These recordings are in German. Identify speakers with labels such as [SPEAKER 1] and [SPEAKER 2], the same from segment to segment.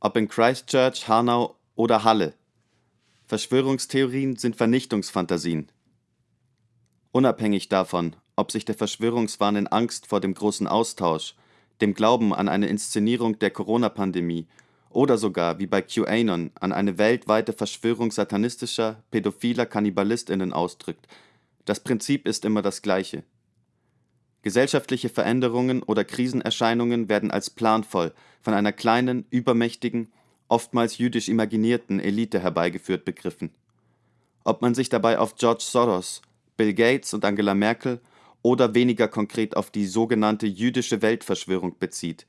[SPEAKER 1] ob in Christchurch, Hanau oder Halle. Verschwörungstheorien sind Vernichtungsfantasien. Unabhängig davon, ob sich der Verschwörungswahn in Angst vor dem großen Austausch, dem Glauben an eine Inszenierung der Corona-Pandemie oder sogar, wie bei QAnon, an eine weltweite Verschwörung satanistischer, pädophiler KannibalistInnen ausdrückt, das Prinzip ist immer das gleiche. Gesellschaftliche Veränderungen oder Krisenerscheinungen werden als planvoll von einer kleinen, übermächtigen, oftmals jüdisch imaginierten Elite herbeigeführt begriffen. Ob man sich dabei auf George Soros, Bill Gates und Angela Merkel oder weniger konkret auf die sogenannte jüdische Weltverschwörung bezieht.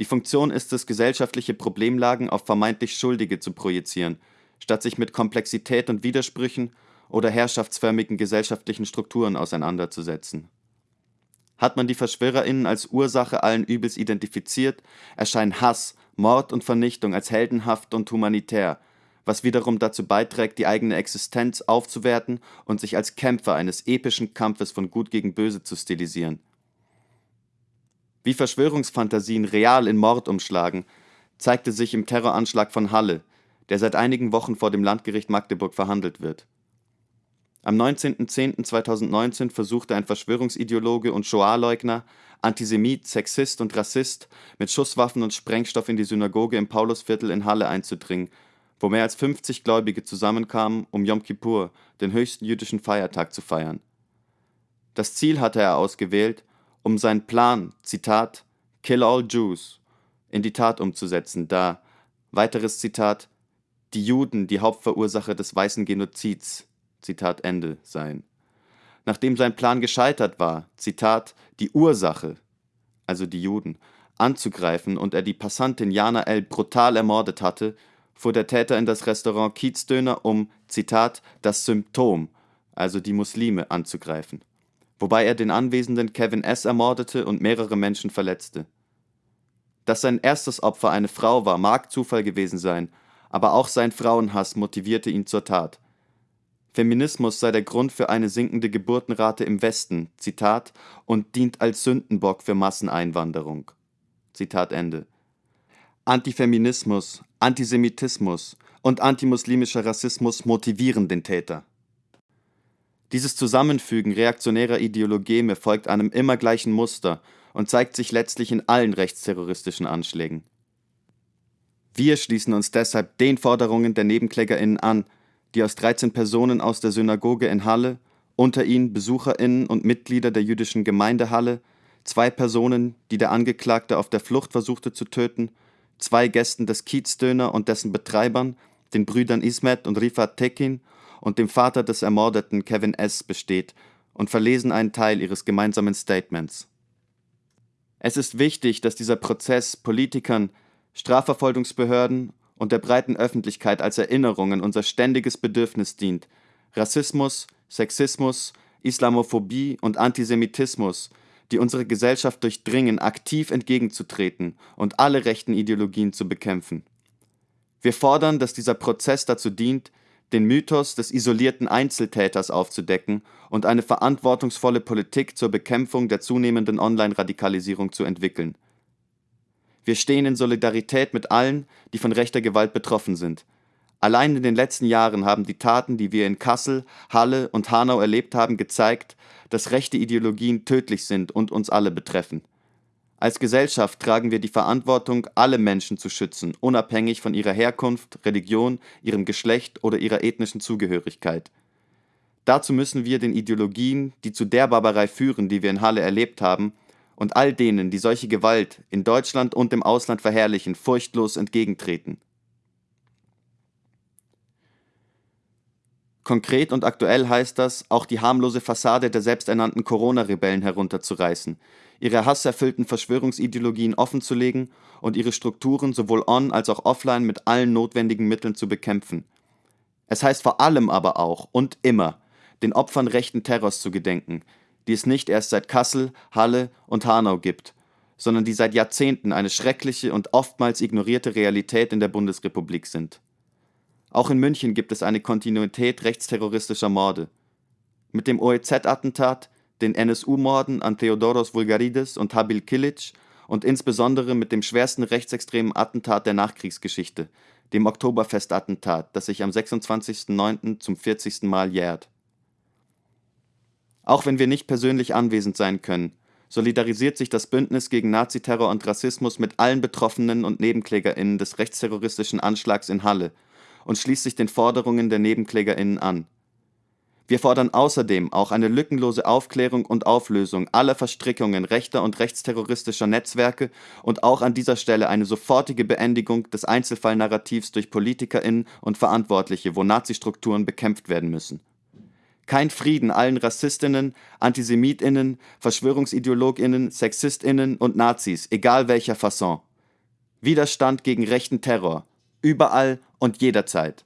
[SPEAKER 1] Die Funktion ist es, gesellschaftliche Problemlagen auf vermeintlich Schuldige zu projizieren, statt sich mit Komplexität und Widersprüchen oder herrschaftsförmigen gesellschaftlichen Strukturen auseinanderzusetzen. Hat man die VerschwörerInnen als Ursache allen Übels identifiziert, erscheinen Hass, Mord und Vernichtung als heldenhaft und humanitär, was wiederum dazu beiträgt, die eigene Existenz aufzuwerten und sich als Kämpfer eines epischen Kampfes von Gut gegen Böse zu stilisieren. Wie Verschwörungsfantasien real in Mord umschlagen, zeigte sich im Terroranschlag von Halle, der seit einigen Wochen vor dem Landgericht Magdeburg verhandelt wird am 19.10.2019 versuchte ein Verschwörungsideologe und Shoah-Leugner, Antisemit, Sexist und Rassist mit Schusswaffen und Sprengstoff in die Synagoge im Paulusviertel in Halle einzudringen, wo mehr als 50 Gläubige zusammenkamen, um Yom Kippur, den höchsten jüdischen Feiertag, zu feiern. Das Ziel hatte er ausgewählt, um seinen Plan, Zitat, Kill all Jews, in die Tat umzusetzen, da, weiteres Zitat, die Juden die Hauptverursacher des weißen Genozids, Zitat Ende sein. Nachdem sein Plan gescheitert war, Zitat, die Ursache, also die Juden, anzugreifen und er die Passantin Jana L. brutal ermordet hatte, fuhr der Täter in das Restaurant Kiezdöner, um, Zitat, das Symptom, also die Muslime, anzugreifen. Wobei er den anwesenden Kevin S. ermordete und mehrere Menschen verletzte. Dass sein erstes Opfer eine Frau war, mag Zufall gewesen sein, aber auch sein Frauenhass motivierte ihn zur Tat. Feminismus sei der Grund für eine sinkende Geburtenrate im Westen, Zitat, und dient als Sündenbock für Masseneinwanderung. Antifeminismus, Antisemitismus und antimuslimischer Rassismus motivieren den Täter. Dieses Zusammenfügen reaktionärer Ideologeme folgt einem immer gleichen Muster und zeigt sich letztlich in allen rechtsterroristischen Anschlägen. Wir schließen uns deshalb den Forderungen der NebenklägerInnen an, die aus 13 Personen aus der Synagoge in Halle, unter ihnen BesucherInnen und Mitglieder der jüdischen Gemeinde Halle, zwei Personen, die der Angeklagte auf der Flucht versuchte zu töten, zwei Gästen des Kiezdöner und dessen Betreibern, den Brüdern Ismet und Rifat Tekin und dem Vater des Ermordeten Kevin S. besteht und verlesen einen Teil ihres gemeinsamen Statements. Es ist wichtig, dass dieser Prozess Politikern, Strafverfolgungsbehörden und der breiten Öffentlichkeit als Erinnerung an unser ständiges Bedürfnis dient, Rassismus, Sexismus, Islamophobie und Antisemitismus, die unsere Gesellschaft durchdringen, aktiv entgegenzutreten und alle rechten Ideologien zu bekämpfen. Wir fordern, dass dieser Prozess dazu dient, den Mythos des isolierten Einzeltäters aufzudecken und eine verantwortungsvolle Politik zur Bekämpfung der zunehmenden Online-Radikalisierung zu entwickeln. Wir stehen in Solidarität mit allen, die von rechter Gewalt betroffen sind. Allein in den letzten Jahren haben die Taten, die wir in Kassel, Halle und Hanau erlebt haben, gezeigt, dass rechte Ideologien tödlich sind und uns alle betreffen. Als Gesellschaft tragen wir die Verantwortung, alle Menschen zu schützen, unabhängig von ihrer Herkunft, Religion, ihrem Geschlecht oder ihrer ethnischen Zugehörigkeit. Dazu müssen wir den Ideologien, die zu der Barbarei führen, die wir in Halle erlebt haben, und all denen, die solche Gewalt in Deutschland und im Ausland verherrlichen, furchtlos entgegentreten. Konkret und aktuell heißt das, auch die harmlose Fassade der selbsternannten Corona-Rebellen herunterzureißen, ihre hasserfüllten Verschwörungsideologien offenzulegen und ihre Strukturen sowohl on als auch offline mit allen notwendigen Mitteln zu bekämpfen. Es heißt vor allem aber auch und immer, den Opfern rechten Terrors zu gedenken, die es nicht erst seit Kassel, Halle und Hanau gibt, sondern die seit Jahrzehnten eine schreckliche und oftmals ignorierte Realität in der Bundesrepublik sind. Auch in München gibt es eine Kontinuität rechtsterroristischer Morde. Mit dem OEZ-Attentat, den NSU-Morden an Theodoros Vulgarides und Habil Kilic und insbesondere mit dem schwersten rechtsextremen Attentat der Nachkriegsgeschichte, dem Oktoberfestattentat, das sich am 26.09. zum 40. Mal jährt. Auch wenn wir nicht persönlich anwesend sein können, solidarisiert sich das Bündnis gegen Naziterror und Rassismus mit allen Betroffenen und NebenklägerInnen des rechtsterroristischen Anschlags in Halle und schließt sich den Forderungen der NebenklägerInnen an. Wir fordern außerdem auch eine lückenlose Aufklärung und Auflösung aller Verstrickungen rechter und rechtsterroristischer Netzwerke und auch an dieser Stelle eine sofortige Beendigung des Einzelfallnarrativs durch PolitikerInnen und Verantwortliche, wo Nazistrukturen bekämpft werden müssen. Kein Frieden allen Rassistinnen, Antisemitinnen, Verschwörungsideologinnen, Sexistinnen und Nazis, egal welcher Fasson. Widerstand gegen rechten Terror. Überall und jederzeit.